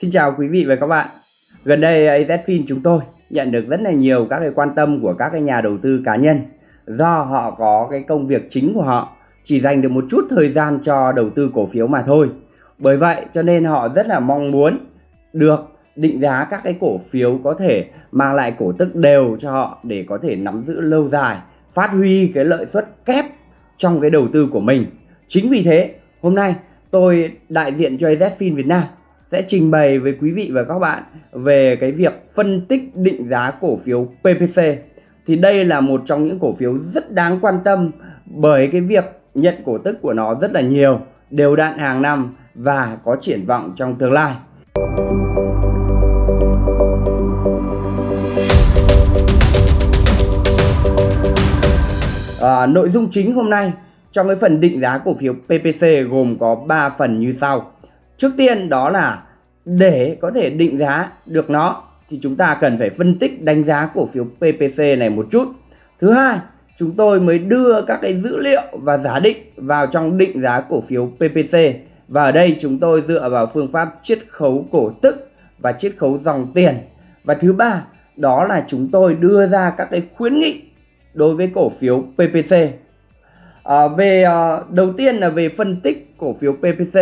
Xin chào quý vị và các bạn. Gần đây AZFIN chúng tôi nhận được rất là nhiều các cái quan tâm của các cái nhà đầu tư cá nhân do họ có cái công việc chính của họ chỉ dành được một chút thời gian cho đầu tư cổ phiếu mà thôi. Bởi vậy cho nên họ rất là mong muốn được định giá các cái cổ phiếu có thể mang lại cổ tức đều cho họ để có thể nắm giữ lâu dài, phát huy cái lợi suất kép trong cái đầu tư của mình. Chính vì thế, hôm nay tôi đại diện cho AZFIN Việt Nam sẽ trình bày với quý vị và các bạn về cái việc phân tích định giá cổ phiếu PPC. Thì đây là một trong những cổ phiếu rất đáng quan tâm bởi cái việc nhận cổ tức của nó rất là nhiều, đều đặn hàng năm và có triển vọng trong tương lai. À, nội dung chính hôm nay trong cái phần định giá cổ phiếu PPC gồm có 3 phần như sau. Trước tiên đó là để có thể định giá được nó thì chúng ta cần phải phân tích đánh giá cổ phiếu PPC này một chút. Thứ hai, chúng tôi mới đưa các cái dữ liệu và giá định vào trong định giá cổ phiếu PPC. Và ở đây chúng tôi dựa vào phương pháp chiết khấu cổ tức và chiết khấu dòng tiền. Và thứ ba, đó là chúng tôi đưa ra các cái khuyến nghị đối với cổ phiếu PPC. À, về à, đầu tiên là về phân tích cổ phiếu PPC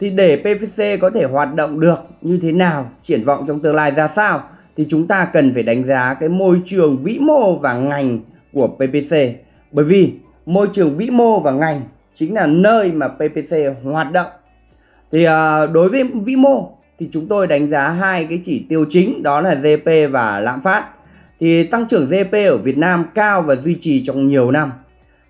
thì để PPC có thể hoạt động được như thế nào, triển vọng trong tương lai ra sao thì chúng ta cần phải đánh giá cái môi trường vĩ mô và ngành của PPC. Bởi vì môi trường vĩ mô và ngành chính là nơi mà PPC hoạt động. Thì à, đối với vĩ mô thì chúng tôi đánh giá hai cái chỉ tiêu chính đó là GDP và lạm phát. Thì tăng trưởng GDP ở Việt Nam cao và duy trì trong nhiều năm.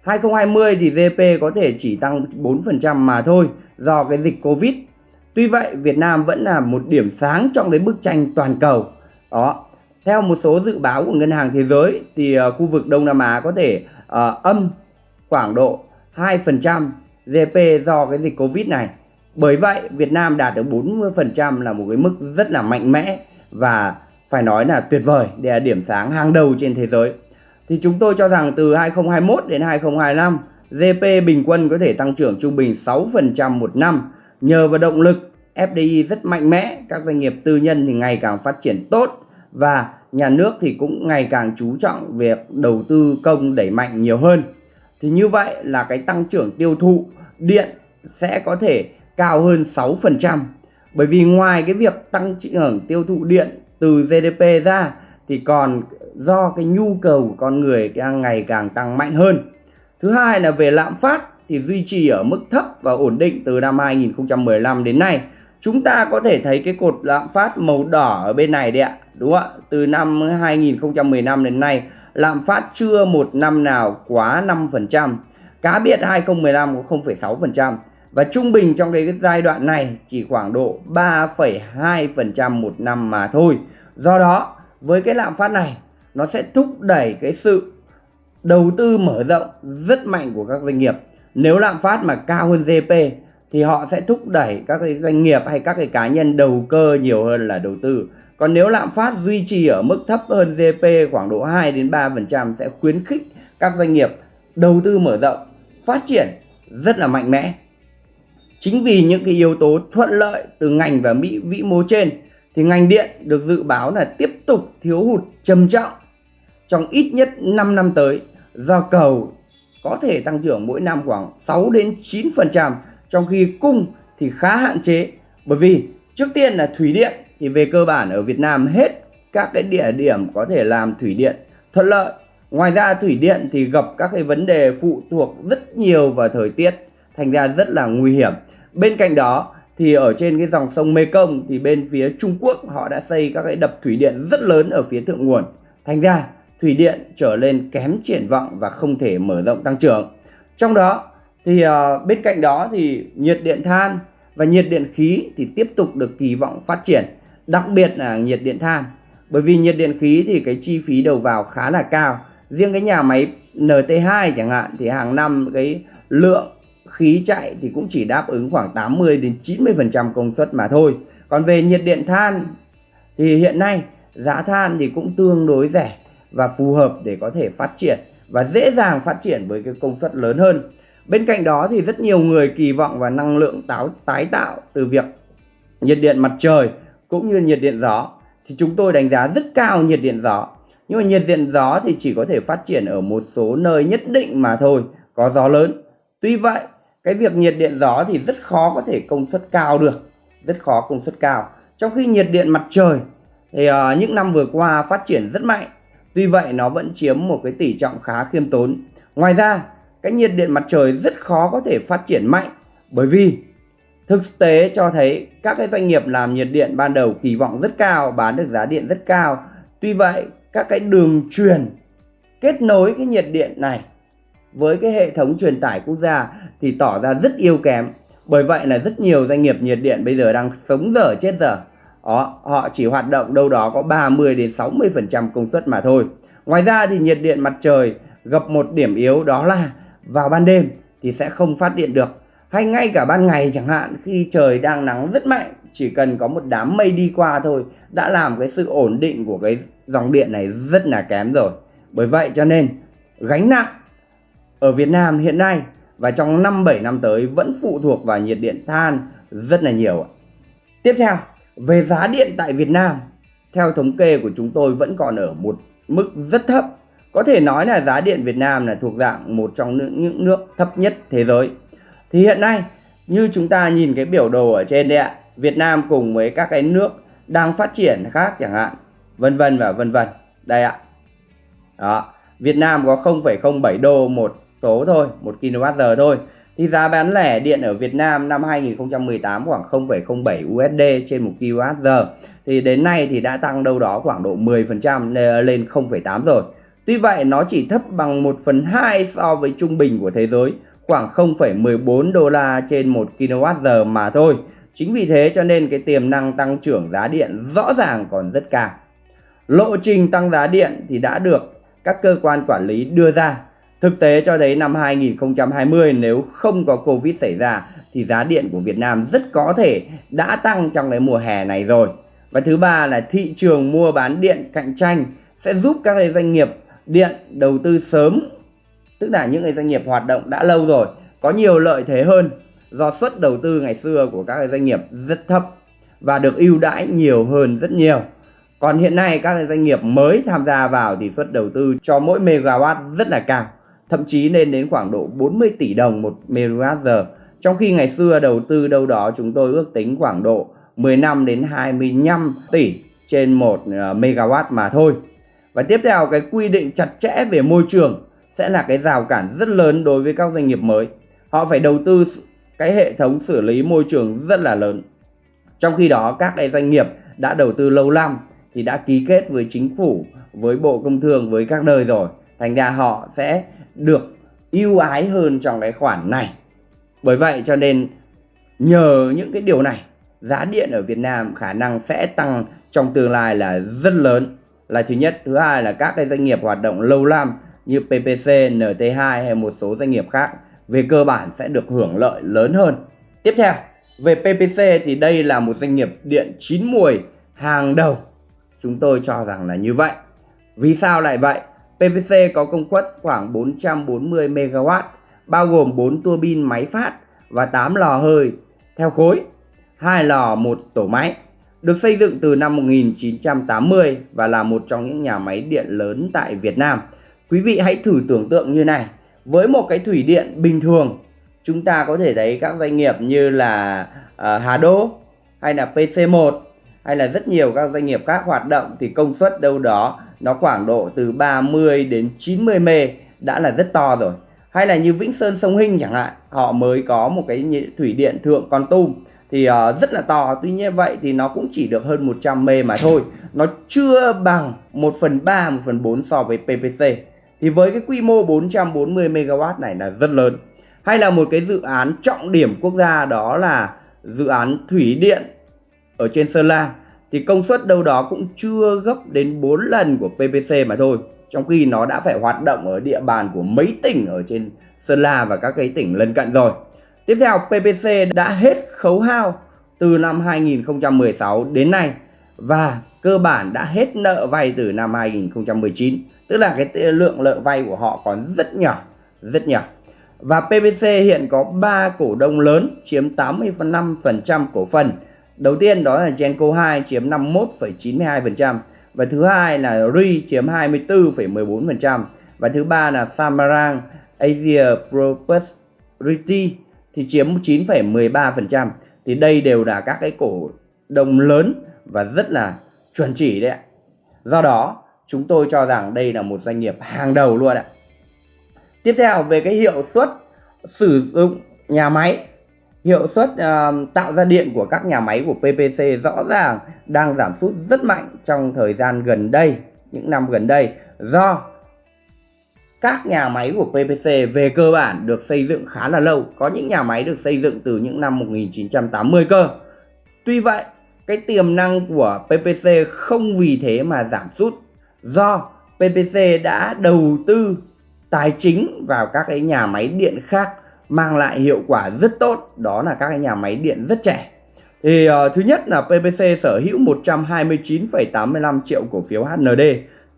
2020 thì GDP có thể chỉ tăng 4% mà thôi do cái dịch Covid. Tuy vậy Việt Nam vẫn là một điểm sáng trong cái bức tranh toàn cầu. Đó. Theo một số dự báo của Ngân hàng Thế giới thì uh, khu vực Đông Nam Á có thể uh, âm khoảng độ 2% GDP do cái dịch Covid này. Bởi vậy Việt Nam đạt được 40% là một cái mức rất là mạnh mẽ và phải nói là tuyệt vời để là điểm sáng hàng đầu trên thế giới. Thì chúng tôi cho rằng từ 2021 đến 2025 GDP bình quân có thể tăng trưởng trung bình 6% một năm nhờ vào động lực FDI rất mạnh mẽ, các doanh nghiệp tư nhân thì ngày càng phát triển tốt và nhà nước thì cũng ngày càng chú trọng việc đầu tư công đẩy mạnh nhiều hơn. Thì như vậy là cái tăng trưởng tiêu thụ điện sẽ có thể cao hơn 6%. Bởi vì ngoài cái việc tăng trưởng tiêu thụ điện từ GDP ra thì còn do cái nhu cầu của con người đang ngày càng tăng mạnh hơn. Thứ hai là về lạm phát thì duy trì ở mức thấp và ổn định từ năm 2015 đến nay. Chúng ta có thể thấy cái cột lạm phát màu đỏ ở bên này đấy ạ. Đúng không ạ? Từ năm 2015 đến nay lạm phát chưa một năm nào quá 5%. Cá biệt 2015 có 0,6% và trung bình trong cái giai đoạn này chỉ khoảng độ 3,2% một năm mà thôi. Do đó với cái lạm phát này nó sẽ thúc đẩy cái sự đầu tư mở rộng rất mạnh của các doanh nghiệp. Nếu lạm phát mà cao hơn GDP thì họ sẽ thúc đẩy các cái doanh nghiệp hay các cái cá nhân đầu cơ nhiều hơn là đầu tư. Còn nếu lạm phát duy trì ở mức thấp hơn GDP khoảng độ 2 đến 3% sẽ khuyến khích các doanh nghiệp đầu tư mở rộng, phát triển rất là mạnh mẽ. Chính vì những cái yếu tố thuận lợi từ ngành và mỹ vĩ mô trên thì ngành điện được dự báo là tiếp tục thiếu hụt trầm trọng trong ít nhất 5 năm tới do cầu có thể tăng trưởng mỗi năm khoảng 6 đến 9% trong khi cung thì khá hạn chế, bởi vì trước tiên là thủy điện, thì về cơ bản ở Việt Nam hết các cái địa điểm có thể làm thủy điện thuận lợi. Ngoài ra thủy điện thì gặp các cái vấn đề phụ thuộc rất nhiều vào thời tiết, thành ra rất là nguy hiểm. Bên cạnh đó thì ở trên cái dòng sông Mekong thì bên phía Trung Quốc họ đã xây các cái đập thủy điện rất lớn ở phía thượng nguồn. Thành ra thủy điện trở lên kém triển vọng và không thể mở rộng tăng trưởng. Trong đó thì uh, bên cạnh đó thì nhiệt điện than và nhiệt điện khí thì tiếp tục được kỳ vọng phát triển, đặc biệt là nhiệt điện than. Bởi vì nhiệt điện khí thì cái chi phí đầu vào khá là cao. Riêng cái nhà máy NT2 chẳng hạn thì hàng năm cái lượng khí chạy thì cũng chỉ đáp ứng khoảng 80 đến 90% công suất mà thôi. Còn về nhiệt điện than thì hiện nay giá than thì cũng tương đối rẻ và phù hợp để có thể phát triển và dễ dàng phát triển với cái công suất lớn hơn. Bên cạnh đó thì rất nhiều người kỳ vọng vào năng lượng táo tái tạo từ việc nhiệt điện mặt trời cũng như nhiệt điện gió thì chúng tôi đánh giá rất cao nhiệt điện gió. Nhưng mà nhiệt điện gió thì chỉ có thể phát triển ở một số nơi nhất định mà thôi, có gió lớn. Tuy vậy, cái việc nhiệt điện gió thì rất khó có thể công suất cao được, rất khó công suất cao. Trong khi nhiệt điện mặt trời thì uh, những năm vừa qua phát triển rất mạnh. Tuy vậy nó vẫn chiếm một cái tỷ trọng khá khiêm tốn. Ngoài ra, cái nhiệt điện mặt trời rất khó có thể phát triển mạnh bởi vì thực tế cho thấy các cái doanh nghiệp làm nhiệt điện ban đầu kỳ vọng rất cao, bán được giá điện rất cao. Tuy vậy, các cái đường truyền kết nối cái nhiệt điện này với cái hệ thống truyền tải quốc gia thì tỏ ra rất yếu kém. Bởi vậy là rất nhiều doanh nghiệp nhiệt điện bây giờ đang sống dở chết dở. Đó, họ chỉ hoạt động đâu đó có 30 đến 60% công suất mà thôi. Ngoài ra thì nhiệt điện mặt trời gặp một điểm yếu đó là vào ban đêm thì sẽ không phát điện được. Hay ngay cả ban ngày chẳng hạn khi trời đang nắng rất mạnh chỉ cần có một đám mây đi qua thôi đã làm cái sự ổn định của cái dòng điện này rất là kém rồi. Bởi vậy cho nên gánh nặng ở Việt Nam hiện nay và trong 5-7 năm tới vẫn phụ thuộc vào nhiệt điện than rất là nhiều. Tiếp theo, về giá điện tại Việt Nam, theo thống kê của chúng tôi vẫn còn ở một mức rất thấp. Có thể nói là giá điện Việt Nam là thuộc dạng một trong những nước thấp nhất thế giới. Thì hiện nay, như chúng ta nhìn cái biểu đồ ở trên đây ạ, Việt Nam cùng với các cái nước đang phát triển khác chẳng hạn, vân vân và vân vân. Đây ạ. Đó, Việt Nam có 0,07 đô một số thôi, 1 kWh thôi. Thì giá bán lẻ điện ở Việt Nam năm 2018 khoảng 0,07 USD trên 1 kWh. Thì đến nay thì đã tăng đâu đó khoảng độ 10% lên 0,8 rồi. Tuy vậy nó chỉ thấp bằng 1 phần 2 so với trung bình của thế giới khoảng 0,14 đô la trên 1 kWh mà thôi. Chính vì thế cho nên cái tiềm năng tăng trưởng giá điện rõ ràng còn rất cao. Lộ trình tăng giá điện thì đã được các cơ quan quản lý đưa ra. Thực tế cho thấy năm 2020 nếu không có Covid xảy ra thì giá điện của Việt Nam rất có thể đã tăng trong cái mùa hè này rồi. Và thứ ba là thị trường mua bán điện cạnh tranh sẽ giúp các doanh nghiệp điện đầu tư sớm tức là những doanh nghiệp hoạt động đã lâu rồi có nhiều lợi thế hơn do suất đầu tư ngày xưa của các doanh nghiệp rất thấp và được ưu đãi nhiều hơn rất nhiều. Còn hiện nay các doanh nghiệp mới tham gia vào thì suất đầu tư cho mỗi megawatt rất là cao, thậm chí lên đến khoảng độ 40 tỷ đồng một megawatt Trong khi ngày xưa đầu tư đâu đó chúng tôi ước tính khoảng độ 15 đến 25 tỷ trên một MW megawatt mà thôi. Và tiếp theo cái quy định chặt chẽ về môi trường sẽ là cái rào cản rất lớn đối với các doanh nghiệp mới. Họ phải đầu tư cái hệ thống xử lý môi trường rất là lớn. Trong khi đó các cái doanh nghiệp đã đầu tư lâu năm thì đã ký kết với chính phủ, với Bộ Công Thương, với các nơi rồi. Thành ra họ sẽ được ưu ái hơn trong cái khoản này. Bởi vậy cho nên nhờ những cái điều này, giá điện ở Việt Nam khả năng sẽ tăng trong tương lai là rất lớn. Là thứ nhất, thứ hai là các cái doanh nghiệp hoạt động lâu năm như PPC, NT2 hay một số doanh nghiệp khác về cơ bản sẽ được hưởng lợi lớn hơn. Tiếp theo, về PPC thì đây là một doanh nghiệp điện chín mùi hàng đầu. Chúng tôi cho rằng là như vậy. Vì sao lại vậy? PVC có công suất khoảng 440 MW, bao gồm 4 tua bin máy phát và 8 lò hơi theo khối, 2 lò một tổ máy. Được xây dựng từ năm 1980 và là một trong những nhà máy điện lớn tại Việt Nam. Quý vị hãy thử tưởng tượng như này, với một cái thủy điện bình thường chúng ta có thể thấy các doanh nghiệp như là uh, Hà Đô hay là PC1 hay là rất nhiều các doanh nghiệp khác hoạt động thì công suất đâu đó nó khoảng độ từ 30 đến 90 mê đã là rất to rồi. Hay là như Vĩnh Sơn Sông Hinh chẳng hạn họ mới có một cái thủy điện thượng Con Tum thì uh, rất là to. Tuy nhiên vậy thì nó cũng chỉ được hơn 100 mê mà thôi. Nó chưa bằng 1 phần 3 1 phần 4 so với PPC thì với cái quy mô 440 MW này là rất lớn. Hay là một cái dự án trọng điểm quốc gia đó là dự án thủy điện ở trên Sơn La, thì công suất đâu đó cũng chưa gấp đến 4 lần của PPC mà thôi. Trong khi nó đã phải hoạt động ở địa bàn của mấy tỉnh ở trên Sơn La và các cái tỉnh lân cận rồi. Tiếp theo PPC đã hết khấu hao từ năm 2016 đến nay và cơ bản đã hết nợ vay từ năm 2019 tức là cái lượng nợ vay của họ còn rất nhỏ rất nhỏ và PPC hiện có 3 cổ đông lớn, chiếm 85% cổ phần Đầu tiên đó là Genco 2 chiếm 51,92% và thứ hai là RI chiếm 24,14% và thứ ba là Samarang Asia Property thì chiếm 9,13% thì đây đều là các cái cổ đông lớn và rất là chuẩn chỉ đấy ạ. Do đó chúng tôi cho rằng đây là một doanh nghiệp hàng đầu luôn ạ. Tiếp theo về cái hiệu suất sử dụng nhà máy hiệu suất uh, tạo ra điện của các nhà máy của PPC rõ ràng đang giảm sút rất mạnh trong thời gian gần đây, những năm gần đây do các nhà máy của PPC về cơ bản được xây dựng khá là lâu, có những nhà máy được xây dựng từ những năm 1980 cơ. Tuy vậy, cái tiềm năng của PPC không vì thế mà giảm sút do PPC đã đầu tư tài chính vào các cái nhà máy điện khác mang lại hiệu quả rất tốt đó là các cái nhà máy điện rất trẻ. Thì uh, thứ nhất là PPC sở hữu 129,85 triệu cổ phiếu HND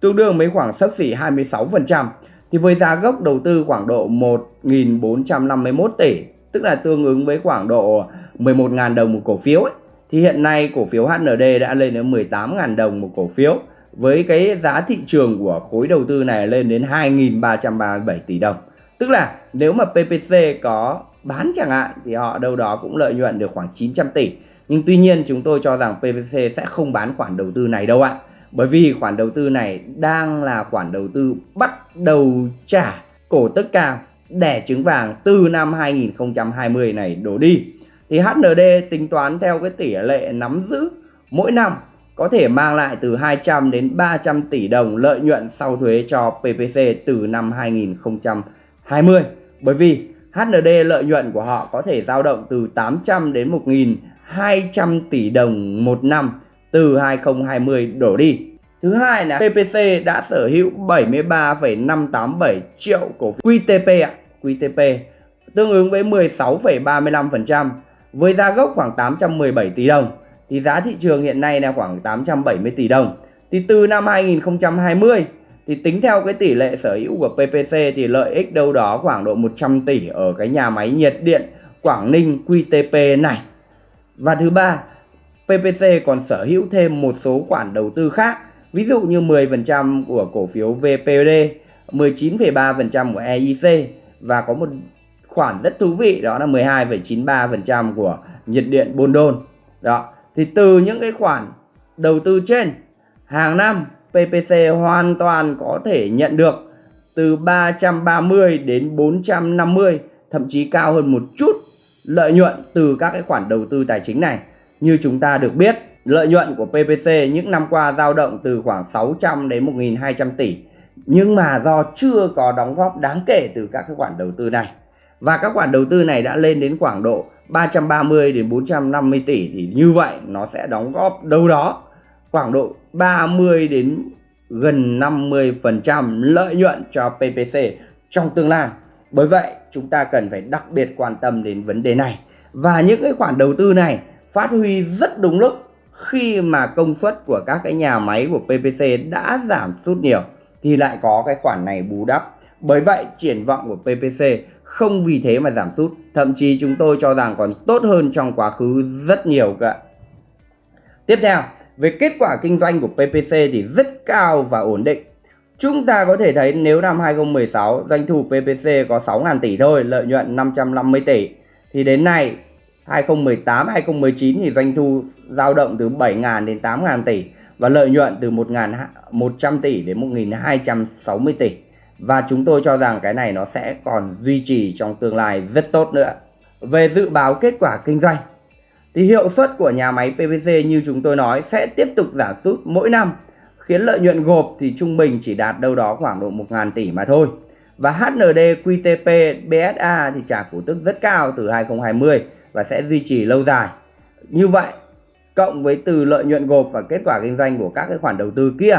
tương đương với khoảng sấp xỉ 26% thì với giá gốc đầu tư khoảng độ 1.451 tỷ tức là tương ứng với khoảng độ 11.000 đồng một cổ phiếu ấy, thì hiện nay cổ phiếu HND đã lên đến 18.000 đồng một cổ phiếu với cái giá thị trường của khối đầu tư này lên đến 2.337 tỷ đồng. Tức là nếu mà PPC có bán chẳng hạn, thì họ đâu đó cũng lợi nhuận được khoảng 900 tỷ. Nhưng tuy nhiên chúng tôi cho rằng PPC sẽ không bán khoản đầu tư này đâu ạ. Bởi vì khoản đầu tư này đang là khoản đầu tư bắt đầu trả cổ tức cao đẻ trứng vàng từ năm 2020 này đổ đi. Thì HND tính toán theo cái tỷ lệ nắm giữ, mỗi năm có thể mang lại từ 200 đến 300 tỷ đồng lợi nhuận sau thuế cho PPC từ năm 2020 20 bởi vì HND lợi nhuận của họ có thể dao động từ 800 đến 1.200 tỷ đồng một năm từ 2020 đổ đi. Thứ hai là PPC đã sở hữu 73,587 triệu cổ phiếu QTP ạ, QTP tương ứng với 16,35% với giá gốc khoảng 817 tỷ đồng thì giá thị trường hiện nay là khoảng 870 tỷ đồng. Thì từ năm 2020 thì tính theo cái tỷ lệ sở hữu của PPC thì lợi ích đâu đó khoảng độ 100 tỷ ở cái nhà máy nhiệt điện Quảng Ninh QTP này. Và thứ ba, PPC còn sở hữu thêm một số khoản đầu tư khác, ví dụ như 10% của cổ phiếu VPD, 19,3% của EIC và có một khoản rất thú vị đó là 12,93% của nhiệt điện Bồn Đôn. Đó, thì từ những cái khoản đầu tư trên hàng năm PPC hoàn toàn có thể nhận được từ 330 đến 450 thậm chí cao hơn một chút lợi nhuận từ các cái khoản đầu tư tài chính này. Như chúng ta được biết, lợi nhuận của PPC những năm qua dao động từ khoảng 600 đến 1.200 tỷ. Nhưng mà do chưa có đóng góp đáng kể từ các cái khoản đầu tư này. Và các khoản đầu tư này đã lên đến khoảng độ 330 đến 450 tỷ thì như vậy nó sẽ đóng góp đâu đó khoảng độ 30 đến gần 50% lợi nhuận cho PPC trong tương lai. Bởi vậy, chúng ta cần phải đặc biệt quan tâm đến vấn đề này. Và những cái khoản đầu tư này phát huy rất đúng lúc khi mà công suất của các cái nhà máy của PPC đã giảm sút nhiều thì lại có cái khoản này bù đắp. Bởi vậy, triển vọng của PPC không vì thế mà giảm sút, thậm chí chúng tôi cho rằng còn tốt hơn trong quá khứ rất nhiều cả. Tiếp theo, về kết quả kinh doanh của PPC thì rất cao và ổn định. Chúng ta có thể thấy nếu năm 2016 doanh thu PPC có 6.000 tỷ thôi, lợi nhuận 550 tỷ. Thì đến nay 2018 2019 thì doanh thu dao động từ 7.000 đến 8.000 tỷ và lợi nhuận từ 1.100 tỷ đến 1.260 tỷ. Và chúng tôi cho rằng cái này nó sẽ còn duy trì trong tương lai rất tốt nữa. Về dự báo kết quả kinh doanh thì hiệu suất của nhà máy PVC như chúng tôi nói sẽ tiếp tục giảm sút mỗi năm khiến lợi nhuận gộp thì trung bình chỉ đạt đâu đó khoảng độ 1.000 tỷ mà thôi. Và HND QTP BSA thì trả cổ tức rất cao từ 2020 và sẽ duy trì lâu dài. Như vậy, cộng với từ lợi nhuận gộp và kết quả kinh doanh của các cái khoản đầu tư kia,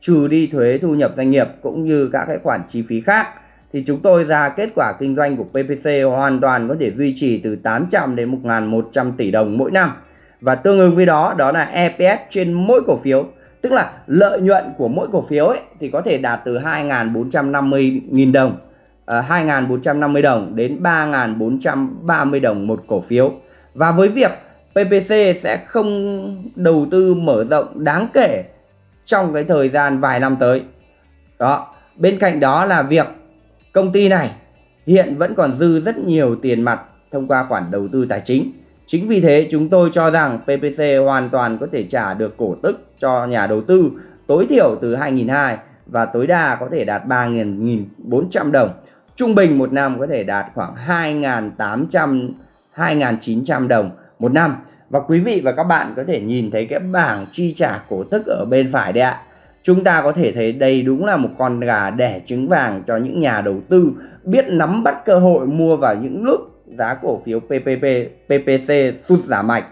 trừ đi thuế thu nhập doanh nghiệp cũng như các cái khoản chi phí khác thì chúng tôi ra kết quả kinh doanh của PPC hoàn toàn có thể duy trì từ 800 đến 1.100 tỷ đồng mỗi năm. Và tương ứng với đó đó là EPS trên mỗi cổ phiếu. Tức là lợi nhuận của mỗi cổ phiếu ấy thì có thể đạt từ 2.450.000 đồng, à, uh, 2.450 đồng đến 3.430 đồng một cổ phiếu. Và với việc PPC sẽ không đầu tư mở rộng đáng kể trong cái thời gian vài năm tới. Đó, bên cạnh đó là việc công ty này hiện vẫn còn dư rất nhiều tiền mặt thông qua khoản đầu tư tài chính. Chính vì thế, chúng tôi cho rằng PPC hoàn toàn có thể trả được cổ tức cho nhà đầu tư tối thiểu từ 2.200 và tối đa có thể đạt 3.400 đồng. Trung bình một năm có thể đạt khoảng 2.800 2.900 đồng một năm. Và quý vị và các bạn có thể nhìn thấy cái bảng chi trả cổ tức ở bên phải đây ạ. Chúng ta có thể thấy đây đúng là một con gà đẻ trứng vàng cho những nhà đầu tư biết nắm bắt cơ hội mua vào những lúc giá cổ phiếu PPP, PPC sụt giảm mạnh.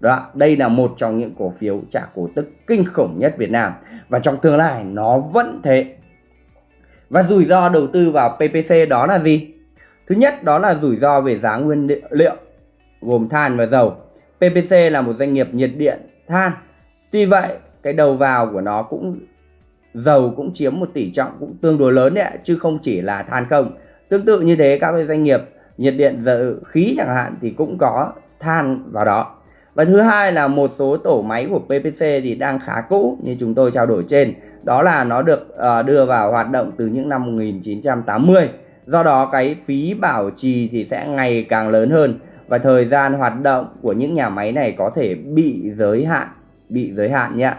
Đó, đây là một trong những cổ phiếu trả cổ tức kinh khủng nhất Việt Nam và trong tương lai nó vẫn thế. Và rủi ro đầu tư vào PPC đó là gì? Thứ nhất đó là rủi ro về giá nguyên liệu gồm than và dầu. PPC là một doanh nghiệp nhiệt điện than. Tuy vậy, cái đầu vào của nó cũng dầu cũng chiếm một tỷ trọng cũng tương đối lớn đấy chứ không chỉ là than không. Tương tự như thế các doanh nghiệp nhiệt điện dầu khí chẳng hạn thì cũng có than vào đó. Và thứ hai là một số tổ máy của PPC thì đang khá cũ như chúng tôi trao đổi trên. Đó là nó được uh, đưa vào hoạt động từ những năm 1980. Do đó cái phí bảo trì thì sẽ ngày càng lớn hơn và thời gian hoạt động của những nhà máy này có thể bị giới hạn, bị giới hạn nhé.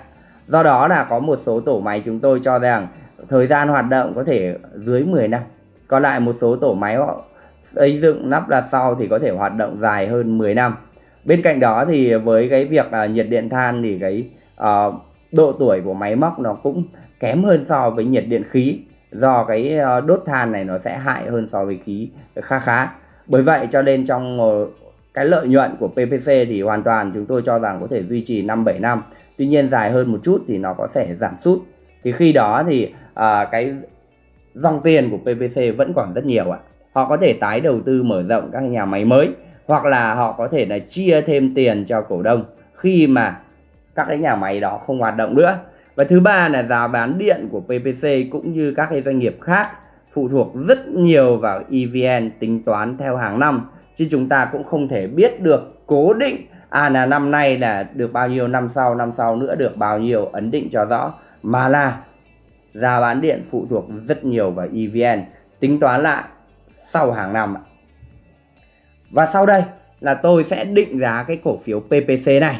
Do đó là có một số tổ máy chúng tôi cho rằng thời gian hoạt động có thể dưới 10 năm. Còn lại một số tổ máy họ xây dựng lắp đặt sau thì có thể hoạt động dài hơn 10 năm. Bên cạnh đó thì với cái việc uh, nhiệt điện than thì cái uh, độ tuổi của máy móc nó cũng kém hơn so với nhiệt điện khí do cái uh, đốt than này nó sẽ hại hơn so với khí khá khá. Bởi vậy cho nên trong ờ, cái lợi nhuận của PPC thì hoàn toàn chúng tôi cho rằng có thể duy trì 5 7 năm. Tuy nhiên dài hơn một chút thì nó có thể giảm sút. Thì khi đó thì à, cái dòng tiền của PPC vẫn còn rất nhiều ạ. Họ có thể tái đầu tư mở rộng các nhà máy mới hoặc là họ có thể là chia thêm tiền cho cổ đông khi mà các cái nhà máy đó không hoạt động nữa. Và thứ ba là giá bán điện của PPC cũng như các cái doanh nghiệp khác phụ thuộc rất nhiều vào EVN tính toán theo hàng năm chứ chúng ta cũng không thể biết được cố định à là năm nay là được bao nhiêu, năm sau năm sau nữa được bao nhiêu, ấn định cho rõ. Mà là, giá bán điện phụ thuộc rất nhiều vào EVN tính toán lại sau hàng năm và sau đây là tôi sẽ định giá cái cổ phiếu PPC này.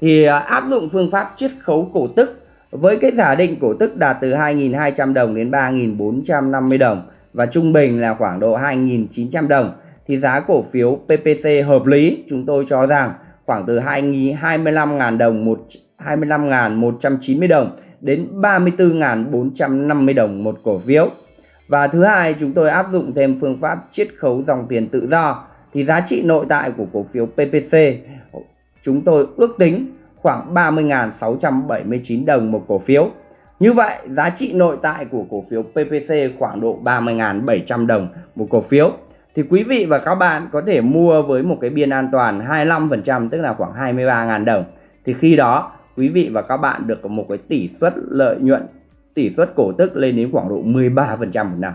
Thì à, áp dụng phương pháp chiết khấu cổ tức. Với cái giả định cổ tức đạt từ 2.200 đồng đến 3.450 đồng và trung bình là khoảng độ 2.900 đồng, thì giá cổ phiếu PPC hợp lý. Chúng tôi cho rằng khoảng từ 25.000 đồng một 25.190 đồng đến 34.450 đồng một cổ phiếu. Và thứ hai, chúng tôi áp dụng thêm phương pháp chiết khấu dòng tiền tự do thì giá trị nội tại của cổ phiếu PPC chúng tôi ước tính khoảng 30.679 đồng một cổ phiếu. Như vậy, giá trị nội tại của cổ phiếu PPC khoảng độ 30.700 đồng một cổ phiếu thì quý vị và các bạn có thể mua với một cái biên an toàn 25% tức là khoảng 23.000 đồng. Thì khi đó, quý vị và các bạn được một cái tỷ suất lợi nhuận, tỷ suất cổ tức lên đến khoảng độ 13% một năm.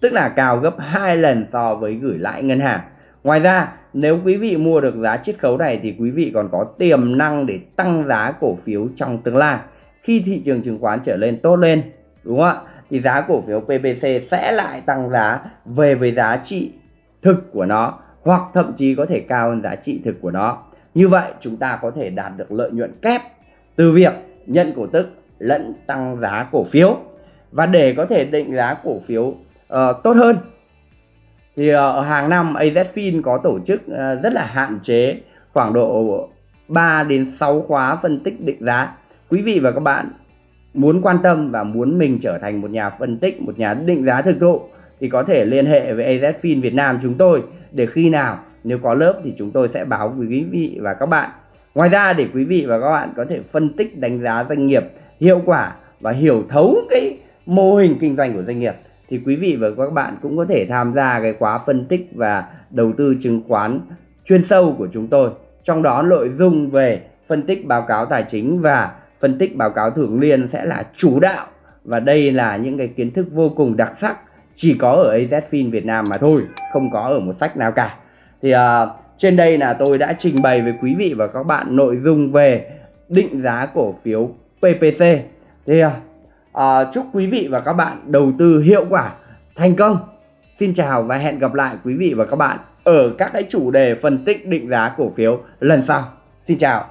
Tức là cao gấp 2 lần so với gửi lãi ngân hàng. Ngoài ra, nếu quý vị mua được giá chiết khấu này thì quý vị còn có tiềm năng để tăng giá cổ phiếu trong tương lai. Khi thị trường chứng khoán trở lên tốt lên, đúng không ạ? Thì giá cổ phiếu PPC sẽ lại tăng giá về với giá trị thực của nó hoặc thậm chí có thể cao hơn giá trị thực của nó. Như vậy chúng ta có thể đạt được lợi nhuận kép từ việc nhận cổ tức lẫn tăng giá cổ phiếu. Và để có thể định giá cổ phiếu uh, tốt hơn thì uh, hàng năm AZFIN có tổ chức uh, rất là hạn chế khoảng độ 3 đến 6 khóa phân tích định giá. Quý vị và các bạn muốn quan tâm và muốn mình trở thành một nhà phân tích, một nhà định giá thực thụ thì có thể liên hệ với AZFIN Việt Nam chúng tôi để khi nào, nếu có lớp thì chúng tôi sẽ báo với quý vị và các bạn. Ngoài ra để quý vị và các bạn có thể phân tích đánh giá doanh nghiệp hiệu quả và hiểu thấu cái mô hình kinh doanh của doanh nghiệp thì quý vị và các bạn cũng có thể tham gia cái khóa phân tích và đầu tư chứng khoán chuyên sâu của chúng tôi. Trong đó nội dung về phân tích báo cáo tài chính và phân tích báo cáo thường niên sẽ là chủ đạo và đây là những cái kiến thức vô cùng đặc sắc chỉ có ở AZFIN Việt Nam mà thôi không có ở một sách nào cả. Thì uh, trên đây là tôi đã trình bày với quý vị và các bạn nội dung về định giá cổ phiếu PPC thì uh, chúc quý vị và các bạn đầu tư hiệu quả thành công. Xin chào và hẹn gặp lại quý vị và các bạn ở các cái chủ đề phân tích định giá cổ phiếu lần sau. Xin chào.